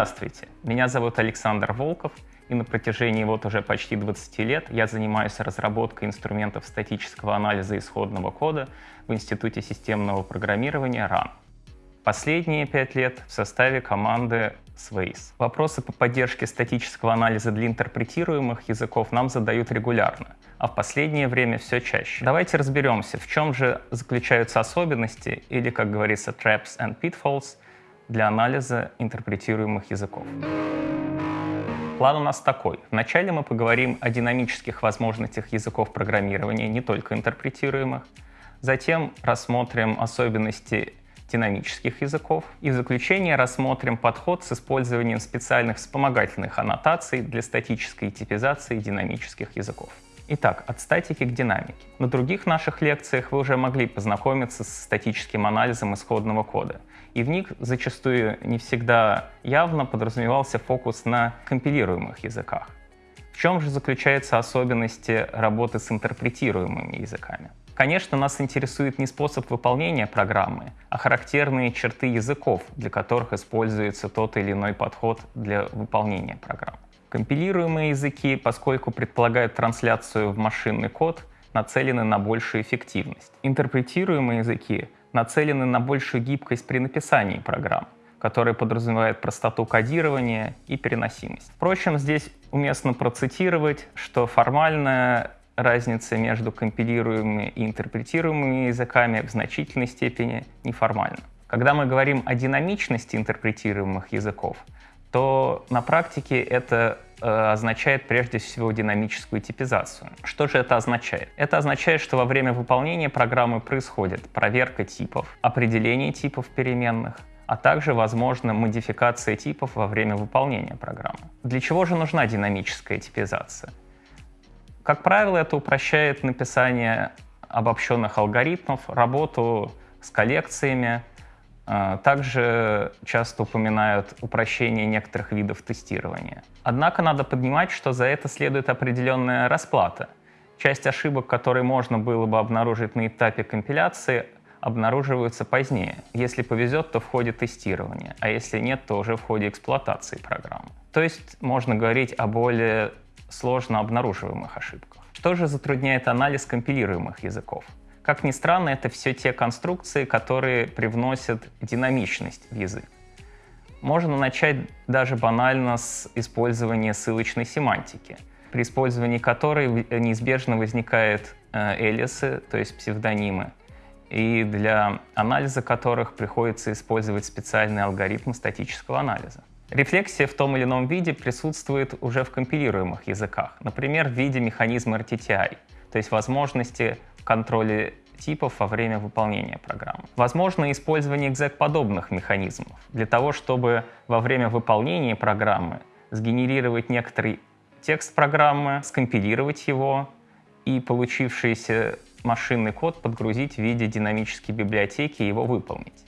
Здравствуйте, меня зовут Александр Волков, и на протяжении вот уже почти 20 лет я занимаюсь разработкой инструментов статического анализа исходного кода в Институте системного программирования РАН. Последние пять лет в составе команды Sways. Вопросы по поддержке статического анализа для интерпретируемых языков нам задают регулярно, а в последнее время все чаще. Давайте разберемся, в чем же заключаются особенности, или, как говорится, traps and pitfalls, для анализа интерпретируемых языков. План у нас такой. Вначале мы поговорим о динамических возможностях языков программирования, не только интерпретируемых. Затем рассмотрим особенности динамических языков. И в заключение рассмотрим подход с использованием специальных вспомогательных аннотаций для статической типизации динамических языков. Итак, от статики к динамике. На других наших лекциях вы уже могли познакомиться с статическим анализом исходного кода. И в них зачастую не всегда явно подразумевался фокус на компилируемых языках. В чем же заключаются особенности работы с интерпретируемыми языками? Конечно, нас интересует не способ выполнения программы, а характерные черты языков, для которых используется тот или иной подход для выполнения программы. Компилируемые языки, поскольку предполагают трансляцию в машинный код, нацелены на большую эффективность. Интерпретируемые языки нацелены на большую гибкость при написании программ, которая подразумевает простоту кодирования и переносимость. Впрочем, здесь уместно процитировать, что формальная разница между компилируемыми и интерпретируемыми языками в значительной степени неформальна. Когда мы говорим о динамичности интерпретируемых языков, то на практике это означает прежде всего динамическую типизацию. Что же это означает? Это означает, что во время выполнения программы происходит проверка типов, определение типов переменных, а также, возможно, модификация типов во время выполнения программы. Для чего же нужна динамическая типизация? Как правило, это упрощает написание обобщенных алгоритмов, работу с коллекциями. А, также часто упоминают упрощение некоторых видов тестирования. Однако надо понимать, что за это следует определенная расплата. Часть ошибок, которые можно было бы обнаружить на этапе компиляции, обнаруживаются позднее. Если повезет, то в ходе тестирования, а если нет, то уже в ходе эксплуатации программы. То есть можно говорить о более сложно обнаруживаемых ошибках. Что же затрудняет анализ компилируемых языков? Как ни странно, это все те конструкции, которые привносят динамичность в язык. Можно начать даже банально с использования ссылочной семантики, при использовании которой неизбежно возникают э, элисы, то есть псевдонимы, и для анализа которых приходится использовать специальный алгоритм статического анализа. Рефлексия в том или ином виде присутствует уже в компилируемых языках, например, в виде механизма RTTI, то есть возможности контроля типов во время выполнения программы. Возможно использование exec-подобных механизмов для того, чтобы во время выполнения программы сгенерировать некоторый текст программы, скомпилировать его и получившийся машинный код подгрузить в виде динамической библиотеки и его выполнить.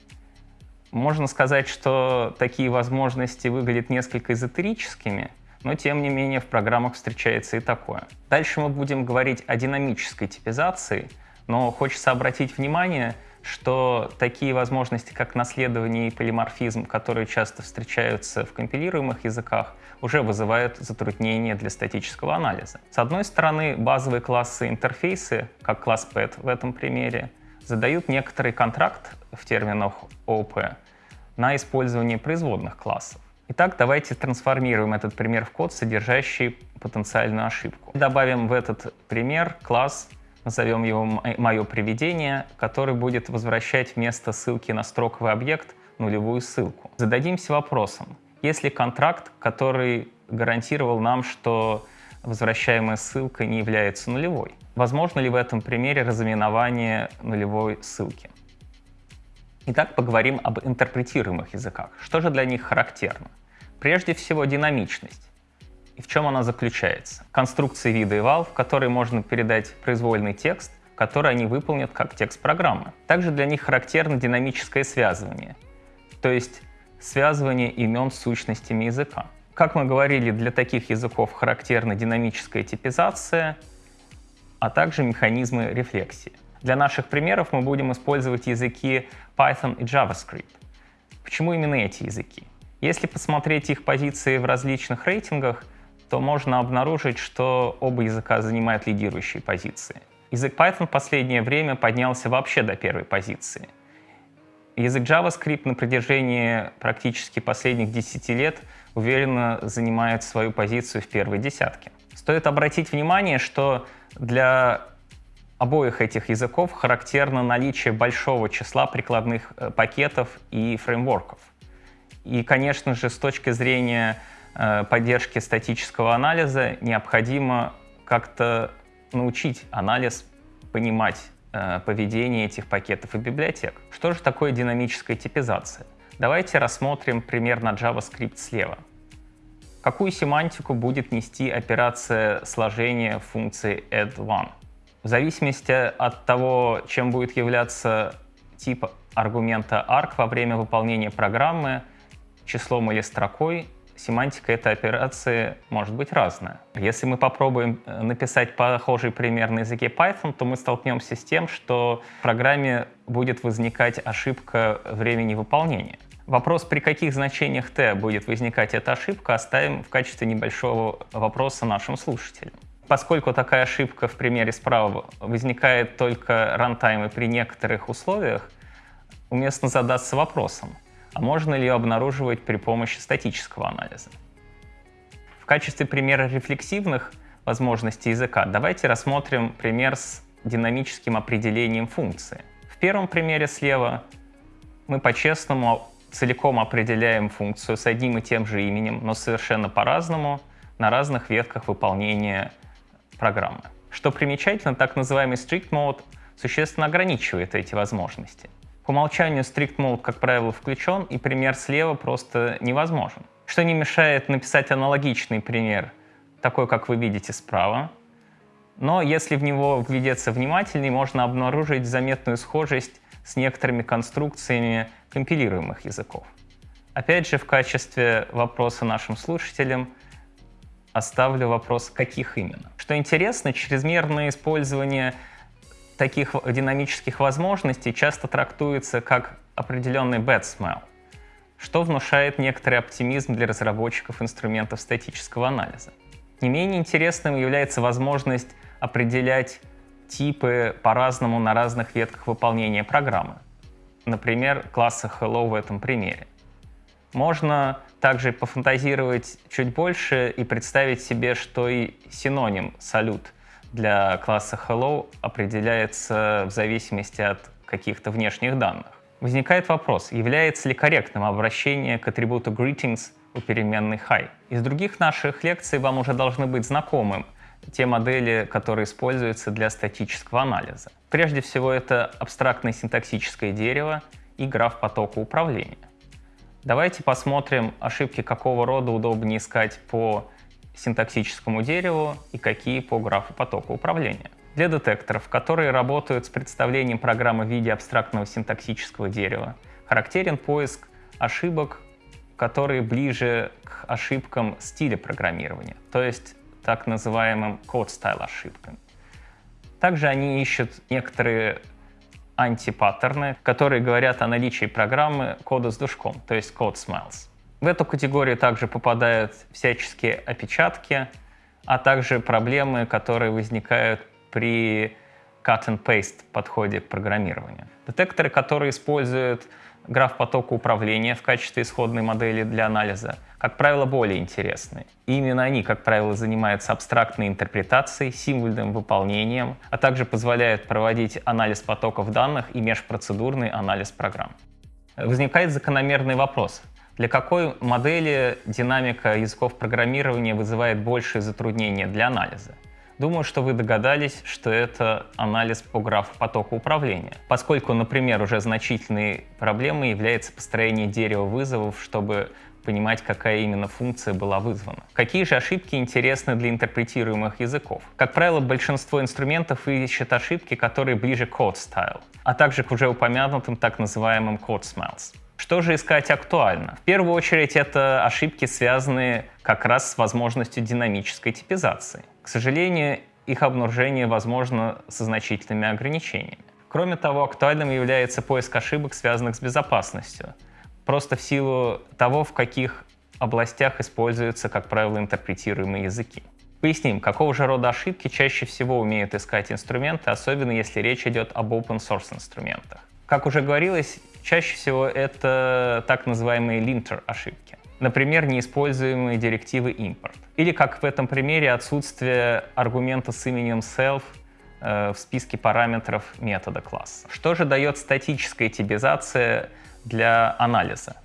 Можно сказать, что такие возможности выглядят несколько эзотерическими, но тем не менее в программах встречается и такое. Дальше мы будем говорить о динамической типизации, но хочется обратить внимание, что такие возможности, как наследование и полиморфизм, которые часто встречаются в компилируемых языках, уже вызывают затруднения для статического анализа. С одной стороны, базовые классы интерфейсы, как класс PET в этом примере, задают некоторый контракт в терминах ООП на использование производных классов. Итак, давайте трансформируем этот пример в код, содержащий потенциальную ошибку. Добавим в этот пример класс, назовем его «Мое приведение», который будет возвращать вместо ссылки на строковый объект нулевую ссылку. Зададимся вопросом, есть ли контракт, который гарантировал нам, что возвращаемая ссылка не является нулевой? Возможно ли в этом примере разыменование нулевой ссылки? Итак, поговорим об интерпретируемых языках. Что же для них характерно? Прежде всего, динамичность. И в чем она заключается? Конструкции вида eval, в которой можно передать произвольный текст, который они выполнят как текст программы. Также для них характерно динамическое связывание, то есть связывание имен с сущностями языка. Как мы говорили, для таких языков характерна динамическая типизация, а также механизмы рефлексии. Для наших примеров мы будем использовать языки Python и JavaScript. Почему именно эти языки? Если посмотреть их позиции в различных рейтингах, то можно обнаружить, что оба языка занимают лидирующие позиции. Язык Python в последнее время поднялся вообще до первой позиции. Язык JavaScript на протяжении практически последних 10 лет уверенно занимает свою позицию в первой десятке. Стоит обратить внимание, что для обоих этих языков характерно наличие большого числа прикладных э, пакетов и фреймворков. И, конечно же, с точки зрения э, поддержки статического анализа необходимо как-то научить анализ понимать э, поведение этих пакетов и библиотек. Что же такое динамическая типизация? Давайте рассмотрим пример на JavaScript слева. Какую семантику будет нести операция сложения функции add1? В зависимости от того, чем будет являться тип аргумента arg во время выполнения программы, числом или строкой, семантика этой операции может быть разная. Если мы попробуем э, написать похожий пример на языке Python, то мы столкнемся с тем, что в программе будет возникать ошибка времени выполнения. Вопрос, при каких значениях t будет возникать эта ошибка, оставим в качестве небольшого вопроса нашим слушателям. Поскольку такая ошибка в примере справа возникает только рантаймы при некоторых условиях, уместно задаться вопросом, а можно ли ее обнаруживать при помощи статического анализа. В качестве примера рефлексивных возможностей языка давайте рассмотрим пример с динамическим определением функции. В первом примере слева мы по-честному целиком определяем функцию с одним и тем же именем, но совершенно по-разному на разных ветках выполнения программы. Что примечательно, так называемый strict mode существенно ограничивает эти возможности. По умолчанию strict mode, как правило, включен, и пример слева просто невозможен. Что не мешает написать аналогичный пример, такой, как вы видите справа. Но если в него вглядеться внимательнее, можно обнаружить заметную схожесть с некоторыми конструкциями компилируемых языков. Опять же, в качестве вопроса нашим слушателям оставлю вопрос, каких именно. Что интересно, чрезмерное использование таких динамических возможностей часто трактуется как определенный bad smell, что внушает некоторый оптимизм для разработчиков инструментов статического анализа. Не менее интересным является возможность определять типы по-разному на разных ветках выполнения программы. Например, класса hello в этом примере. Можно также пофантазировать чуть больше и представить себе, что и синоним салют для класса hello определяется в зависимости от каких-то внешних данных. Возникает вопрос, является ли корректным обращение к атрибуту greetings у переменной hi. Из других наших лекций вам уже должны быть знакомы те модели, которые используются для статического анализа. Прежде всего, это абстрактное синтаксическое дерево и граф потока управления. Давайте посмотрим, ошибки какого рода удобнее искать по синтаксическому дереву и какие по графу потока управления. Для детекторов, которые работают с представлением программы в виде абстрактного синтаксического дерева, характерен поиск ошибок, которые ближе к ошибкам стиля программирования, то есть так называемым code-style ошибкам. Также они ищут некоторые антипаттерны, которые говорят о наличии программы кода с душком, то есть code smells. В эту категорию также попадают всяческие опечатки, а также проблемы, которые возникают при cut and paste подходе к программированию. Детекторы, которые используют граф потока управления в качестве исходной модели для анализа, как правило, более интересны. И именно они, как правило, занимаются абстрактной интерпретацией, символьным выполнением, а также позволяют проводить анализ потоков данных и межпроцедурный анализ программ. Возникает закономерный вопрос. Для какой модели динамика языков программирования вызывает большие затруднения для анализа? Думаю, что вы догадались, что это анализ по графу потока управления, поскольку, например, уже значительной проблемой является построение дерева вызовов, чтобы понимать, какая именно функция была вызвана. Какие же ошибки интересны для интерпретируемых языков? Как правило, большинство инструментов ищет ошибки, которые ближе к code style, а также к уже упомянутым так называемым code smells. Что же искать актуально? В первую очередь это ошибки, связанные как раз с возможностью динамической типизации. К сожалению, их обнаружение возможно со значительными ограничениями. Кроме того, актуальным является поиск ошибок, связанных с безопасностью. просто в силу того, в каких областях используются, как правило, интерпретируемые языки. Поясним, какого же рода ошибки чаще всего умеют искать инструменты, особенно если речь идет об open source инструментах. Как уже говорилось, чаще всего это так называемые linter ошибки. Например, неиспользуемые директивы import. Или, как в этом примере, отсутствие аргумента с именем self э, в списке параметров метода класса. Что же дает статическая типизация для анализа?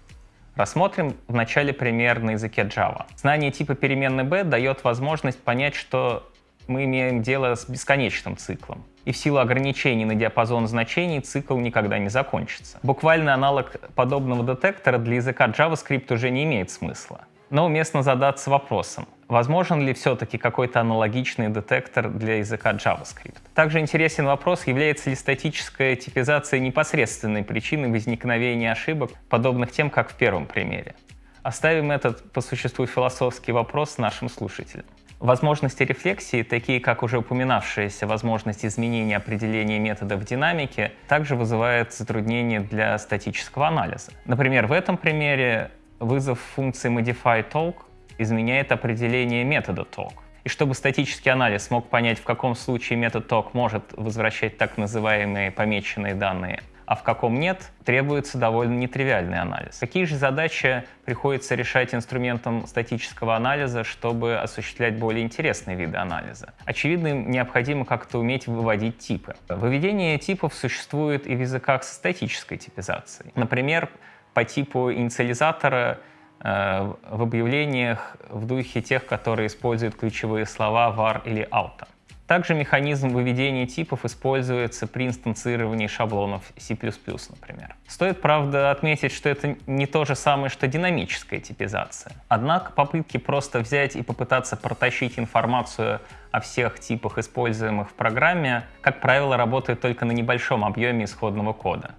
Рассмотрим вначале пример на языке Java. Знание типа переменной b дает возможность понять, что мы имеем дело с бесконечным циклом. И в силу ограничений на диапазон значений цикл никогда не закончится. Буквальный аналог подобного детектора для языка JavaScript уже не имеет смысла. Но уместно задаться вопросом, возможен ли все-таки какой-то аналогичный детектор для языка JavaScript. Также интересен вопрос, является ли статическая типизация непосредственной причиной возникновения ошибок, подобных тем, как в первом примере. Оставим этот по существу философский вопрос нашим слушателям. Возможности рефлексии, такие как уже упоминавшаяся возможность изменения определения метода в динамике, также вызывают затруднения для статического анализа. Например, в этом примере вызов функции modify_talk изменяет определение метода talk. И чтобы статический анализ мог понять, в каком случае метод talk может возвращать так называемые помеченные данные, а в каком нет, требуется довольно нетривиальный анализ. Какие же задачи приходится решать инструментом статического анализа, чтобы осуществлять более интересные виды анализа? Очевидно, необходимо как-то уметь выводить типы. Выведение типов существует и в языках со статической типизацией. Например, по типу инициализатора э, в объявлениях в духе тех, которые используют ключевые слова var или auto. Также механизм выведения типов используется при инстанцировании шаблонов C++, например. Стоит, правда, отметить, что это не то же самое, что динамическая типизация. Однако попытки просто взять и попытаться протащить информацию о всех типах, используемых в программе, как правило, работают только на небольшом объеме исходного кода.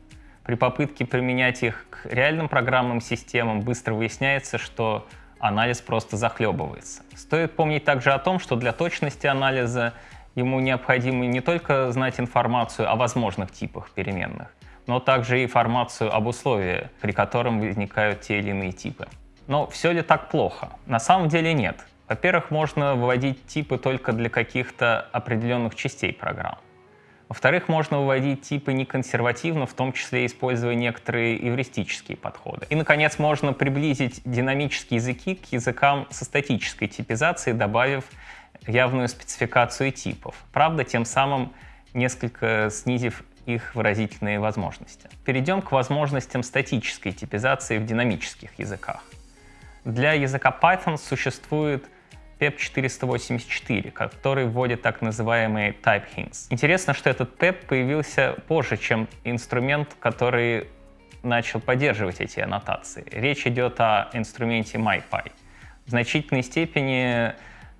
При попытке применять их к реальным программным системам быстро выясняется, что анализ просто захлебывается. Стоит помнить также о том, что для точности анализа ему необходимо не только знать информацию о возможных типах переменных, но также и информацию об условиях, при котором возникают те или иные типы. Но все ли так плохо? На самом деле нет. Во-первых, можно выводить типы только для каких-то определенных частей программ. Во-вторых, можно выводить типы неконсервативно, в том числе используя некоторые эвристические подходы. И, наконец, можно приблизить динамические языки к языкам со статической типизацией, добавив явную спецификацию типов. Правда, тем самым несколько снизив их выразительные возможности. Перейдем к возможностям статической типизации в динамических языках. Для языка Python существует PEP 484, который вводит так называемые type hints. Интересно, что этот PEP появился позже, чем инструмент, который начал поддерживать эти аннотации. Речь идет о инструменте MyPy. В значительной степени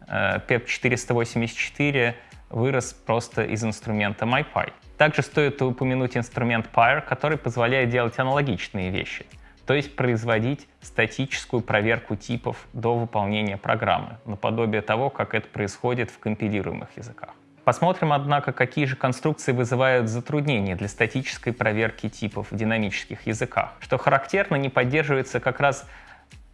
PEP 484 вырос просто из инструмента MyPy. Также стоит упомянуть инструмент Pyre, который позволяет делать аналогичные вещи то есть производить статическую проверку типов до выполнения программы, наподобие того, как это происходит в компилируемых языках. Посмотрим, однако, какие же конструкции вызывают затруднения для статической проверки типов в динамических языках. Что характерно, не поддерживается как раз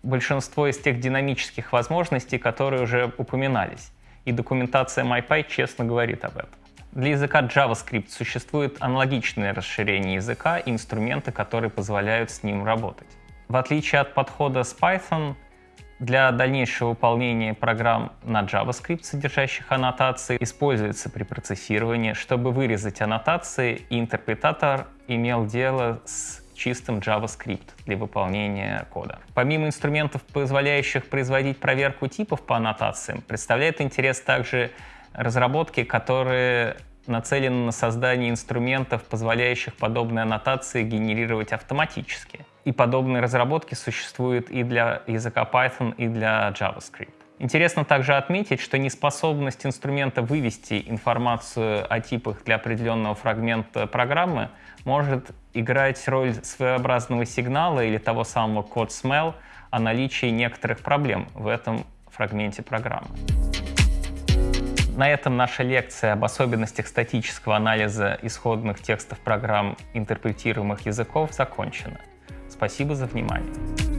большинство из тех динамических возможностей, которые уже упоминались. И документация MyPy честно говорит об этом. Для языка JavaScript существует аналогичное расширение языка и инструменты, которые позволяют с ним работать. В отличие от подхода с Python, для дальнейшего выполнения программ на JavaScript, содержащих аннотации, используется при процессировании, чтобы вырезать аннотации, и интерпретатор имел дело с чистым JavaScript для выполнения кода. Помимо инструментов, позволяющих производить проверку типов по аннотациям, представляет интерес также разработки, которые нацелены на создание инструментов, позволяющих подобные аннотации генерировать автоматически. И подобные разработки существуют и для языка Python, и для JavaScript. Интересно также отметить, что неспособность инструмента вывести информацию о типах для определенного фрагмента программы может играть роль своеобразного сигнала или того самого code smell о наличии некоторых проблем в этом фрагменте программы. На этом наша лекция об особенностях статического анализа исходных текстов программ интерпретируемых языков закончена. Спасибо за внимание.